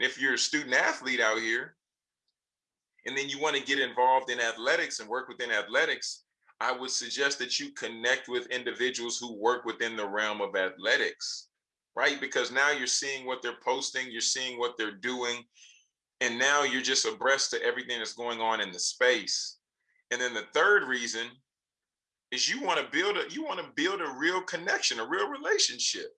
And if you're a student athlete out here, and then you want to get involved in athletics and work within athletics, I would suggest that you connect with individuals who work within the realm of athletics, right? Because now you're seeing what they're posting, you're seeing what they're doing, and now you're just abreast to everything that's going on in the space. And then the third reason is you want to build a you want to build a real connection, a real relationship.